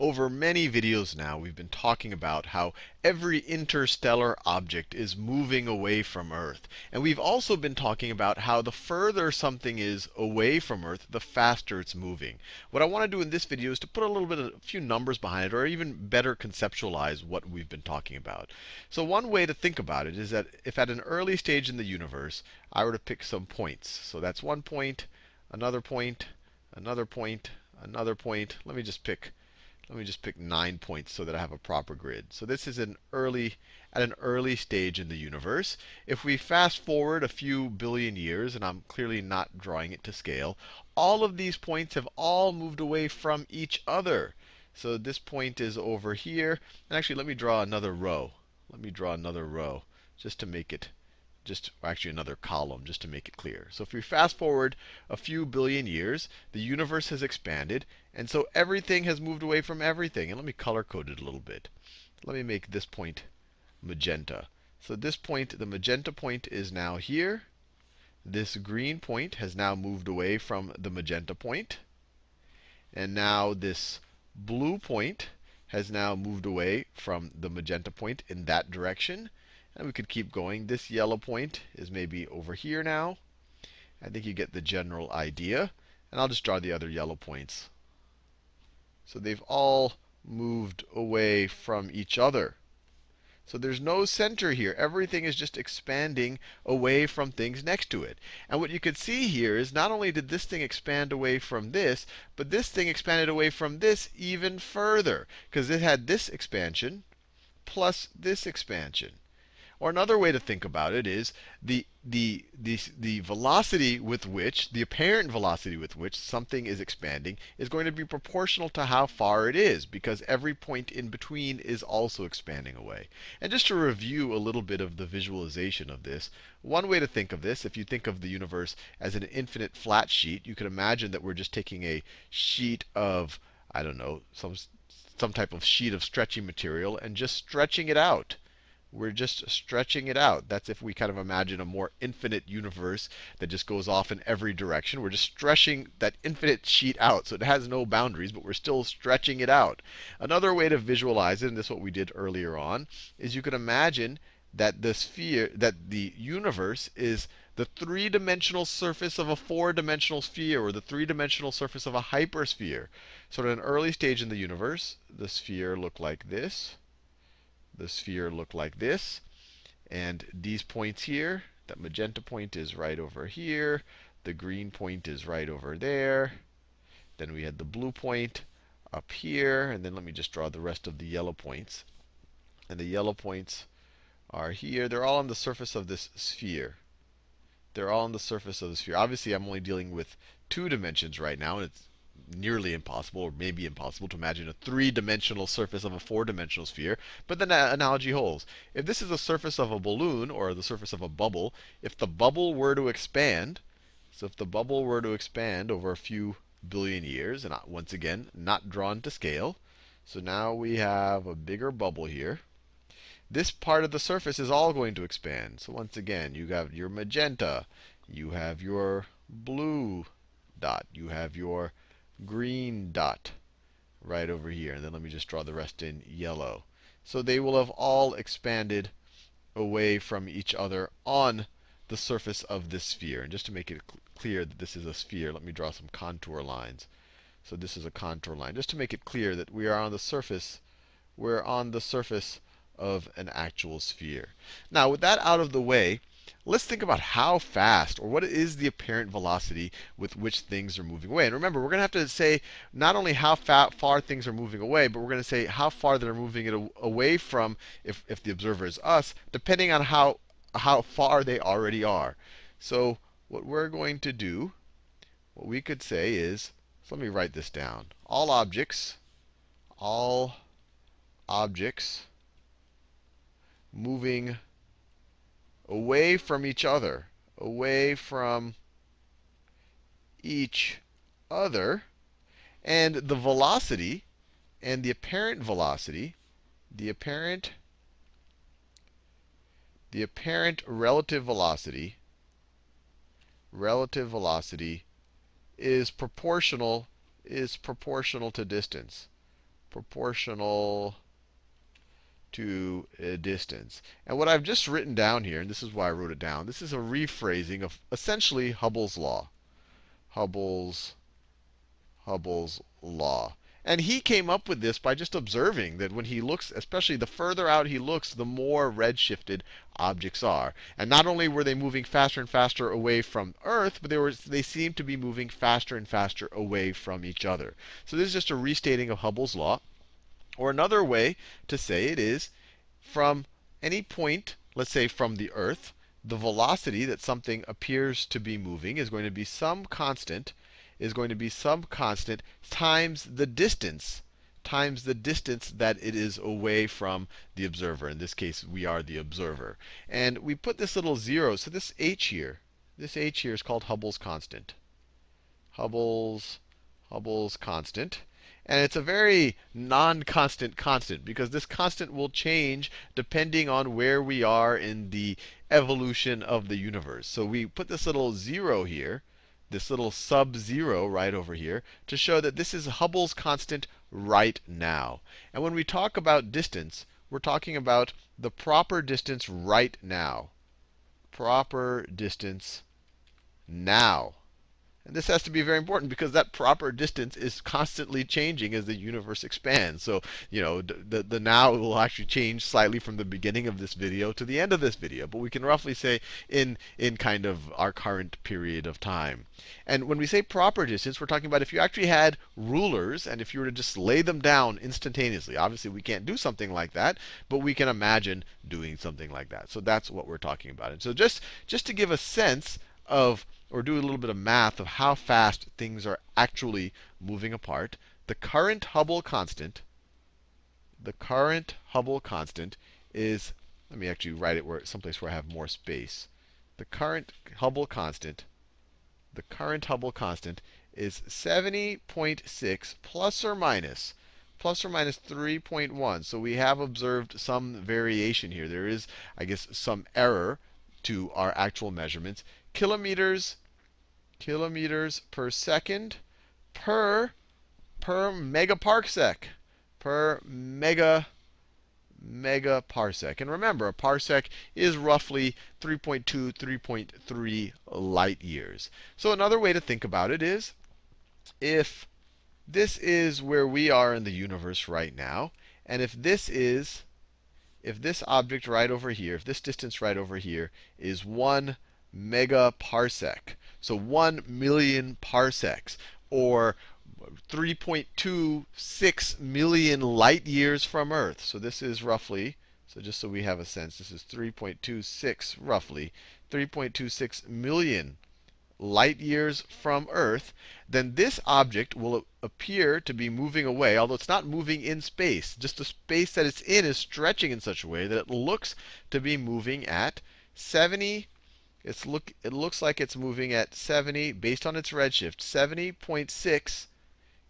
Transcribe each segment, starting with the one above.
Over many videos now, we've been talking about how every interstellar object is moving away from Earth. And we've also been talking about how the further something is away from Earth, the faster it's moving. What I want to do in this video is to put a little bit of a few numbers behind it, or even better conceptualize what we've been talking about. So one way to think about it is that if at an early stage in the universe, I were to pick some points. So that's one point, another point, another point, another point. Let me just pick let me just pick nine points so that I have a proper grid. So this is an early, at an early stage in the universe. If we fast forward a few billion years, and I'm clearly not drawing it to scale, all of these points have all moved away from each other. So this point is over here. And actually, let me draw another row. Let me draw another row just to make it just actually another column just to make it clear. So if we fast forward a few billion years, the universe has expanded, and so everything has moved away from everything. And let me color code it a little bit. Let me make this point magenta. So this point, the magenta point is now here. This green point has now moved away from the magenta point. And now this blue point has now moved away from the magenta point in that direction. And we could keep going. This yellow point is maybe over here now. I think you get the general idea. And I'll just draw the other yellow points. So they've all moved away from each other. So there's no center here. Everything is just expanding away from things next to it. And what you could see here is not only did this thing expand away from this, but this thing expanded away from this even further. Because it had this expansion plus this expansion. Or another way to think about it is the, the, the, the velocity with which, the apparent velocity with which something is expanding is going to be proportional to how far it is, because every point in between is also expanding away. And just to review a little bit of the visualization of this, one way to think of this, if you think of the universe as an infinite flat sheet, you could imagine that we're just taking a sheet of, I don't know, some, some type of sheet of stretching material and just stretching it out we're just stretching it out. That's if we kind of imagine a more infinite universe that just goes off in every direction. We're just stretching that infinite sheet out. So it has no boundaries, but we're still stretching it out. Another way to visualize it, and this is what we did earlier on, is you could imagine that the sphere, that the universe is the three-dimensional surface of a four-dimensional sphere, or the three-dimensional surface of a hypersphere. So at an early stage in the universe, the sphere looked like this the sphere look like this. And these points here, that magenta point is right over here. The green point is right over there. Then we had the blue point up here. And then let me just draw the rest of the yellow points. And the yellow points are here. They're all on the surface of this sphere. They're all on the surface of the sphere. Obviously, I'm only dealing with two dimensions right now. And it's nearly impossible, or maybe impossible, to imagine a three-dimensional surface of a four-dimensional sphere. But the analogy holds. If this is the surface of a balloon, or the surface of a bubble, if the bubble were to expand, so if the bubble were to expand over a few billion years, and uh, once again, not drawn to scale, so now we have a bigger bubble here. This part of the surface is all going to expand. So once again, you have your magenta, you have your blue dot, you have your green dot right over here. And then let me just draw the rest in yellow. So they will have all expanded away from each other on the surface of this sphere. And just to make it cl clear that this is a sphere, let me draw some contour lines. So this is a contour line. Just to make it clear that we are on the surface, we're on the surface of an actual sphere. Now, with that out of the way, let's think about how fast, or what is the apparent velocity with which things are moving away. And remember, we're going to have to say not only how far things are moving away, but we're going to say how far they're moving it away from, if, if the observer is us, depending on how, how far they already are. So what we're going to do, what we could say is, so let me write this down. All objects, all objects moving away from each other, away from each other. And the velocity and the apparent velocity, the apparent the apparent relative velocity, relative velocity is proportional is proportional to distance. proportional to a distance. And what I've just written down here, and this is why I wrote it down, this is a rephrasing of essentially Hubble's law. Hubble's Hubble's law. And he came up with this by just observing that when he looks, especially the further out he looks, the more redshifted objects are. And not only were they moving faster and faster away from Earth, but they, were, they seemed to be moving faster and faster away from each other. So this is just a restating of Hubble's law. Or another way to say it is from any point, let's say from the Earth, the velocity that something appears to be moving is going to be some constant is going to be some constant times the distance times the distance that it is away from the observer. In this case, we are the observer. And we put this little zero. So this h here, this h here is called Hubble's constant. Hubble's Hubble's constant. And it's a very non-constant constant because this constant will change depending on where we are in the evolution of the universe. So we put this little zero here this little sub-zero right over here to show that this is Hubble's constant right now. And when we talk about distance, we're talking about the proper distance right now. Proper distance now. And this has to be very important because that proper distance is constantly changing as the universe expands. So, you know, the, the now will actually change slightly from the beginning of this video to the end of this video. But we can roughly say in, in kind of our current period of time. And when we say proper distance, we're talking about if you actually had rulers and if you were to just lay them down instantaneously. Obviously, we can't do something like that, but we can imagine doing something like that. So that's what we're talking about. And so just, just to give a sense of or do a little bit of math of how fast things are actually moving apart, the current Hubble constant, the current Hubble constant is, let me actually write it where someplace where I have more space. The current Hubble constant, the current Hubble constant is 70.6 plus or minus plus or minus 3.1. So we have observed some variation here. There is, I guess, some error to our actual measurements. Kilometers kilometers per second per per megaparsec per mega megaparsec. And remember, a parsec is roughly 3.2, 3.3 light years. So another way to think about it is if this is where we are in the universe right now, and if this is if this object right over here, if this distance right over here is 1 megaparsec, so 1 million parsecs, or 3.26 million light years from Earth. So this is roughly, so just so we have a sense, this is 3.26 roughly, 3.26 million light years from Earth, then this object will appear to be moving away, although it's not moving in space. Just the space that it's in is stretching in such a way that it looks to be moving at 70 it's look, it looks like it's moving at 70, based on its redshift, 70.6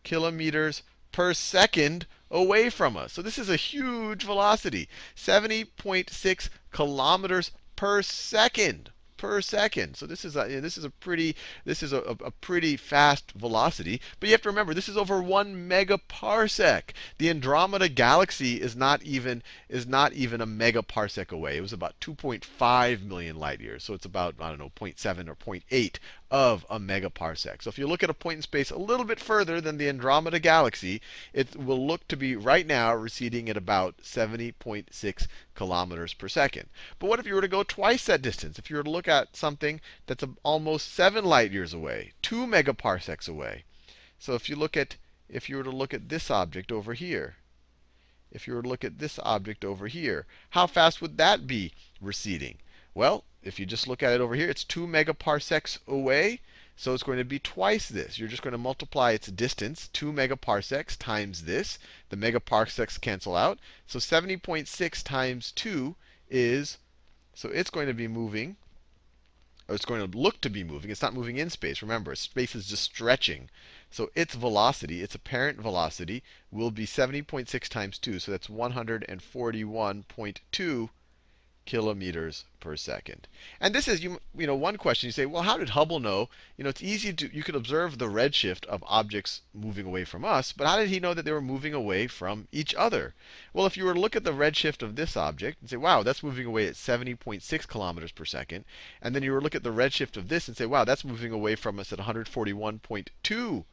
kilometers per second away from us. So this is a huge velocity, 70.6 kilometers per second per second. So this is a this is a pretty this is a, a, pretty fast velocity. But you have to remember this is over one megaparsec. The Andromeda galaxy is not even is not even a megaparsec away. It was about 2.5 million light years. So it's about I don't know 0.7 or 0.8 of a megaparsec. So if you look at a point in space a little bit further than the Andromeda galaxy, it will look to be right now receding at about 70.6 kilometers per second. But what if you were to go twice that distance? If you were to look at something that's almost 7 light years away, 2 megaparsecs away. So if you look at if you were to look at this object over here, if you were to look at this object over here, how fast would that be receding? Well, if you just look at it over here, it's 2 megaparsecs away. So it's going to be twice this. You're just going to multiply its distance, 2 megaparsecs times this. The megaparsecs cancel out. So 70.6 times 2 is, so it's going to be moving, or it's going to look to be moving. It's not moving in space. Remember, space is just stretching. So its velocity, its apparent velocity, will be 70.6 times 2. So that's 141.2 kilometers per second. And this is, you, you know, one question. You say, well, how did Hubble know? You know, it's easy to, you could observe the redshift of objects moving away from us, but how did he know that they were moving away from each other? Well, if you were to look at the redshift of this object and say, wow, that's moving away at 70.6 kilometers per second, and then you were to look at the redshift of this and say, wow, that's moving away from us at 141.2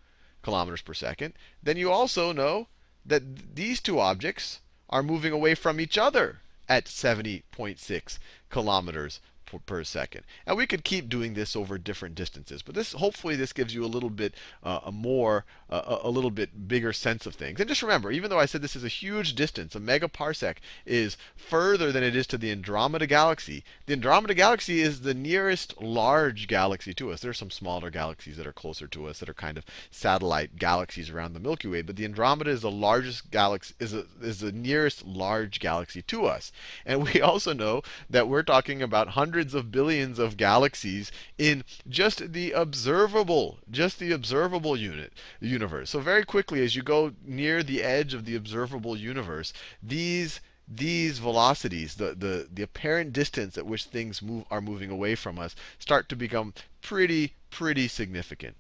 kilometers per second, then you also know that these two objects are moving away from each other at 70.6 kilometers per second. And we could keep doing this over different distances, but this hopefully this gives you a little bit uh, a more uh, a little bit bigger sense of things. And just remember, even though I said this is a huge distance, a megaparsec is further than it is to the Andromeda galaxy. The Andromeda galaxy is the nearest large galaxy to us. There are some smaller galaxies that are closer to us that are kind of satellite galaxies around the Milky Way, but the Andromeda is the largest galaxy is a, is the nearest large galaxy to us. And we also know that we're talking about hundreds hundreds of billions of galaxies in just the observable, just the observable unit universe. So very quickly, as you go near the edge of the observable universe, these these velocities, the, the, the apparent distance at which things move, are moving away from us, start to become pretty, pretty significant.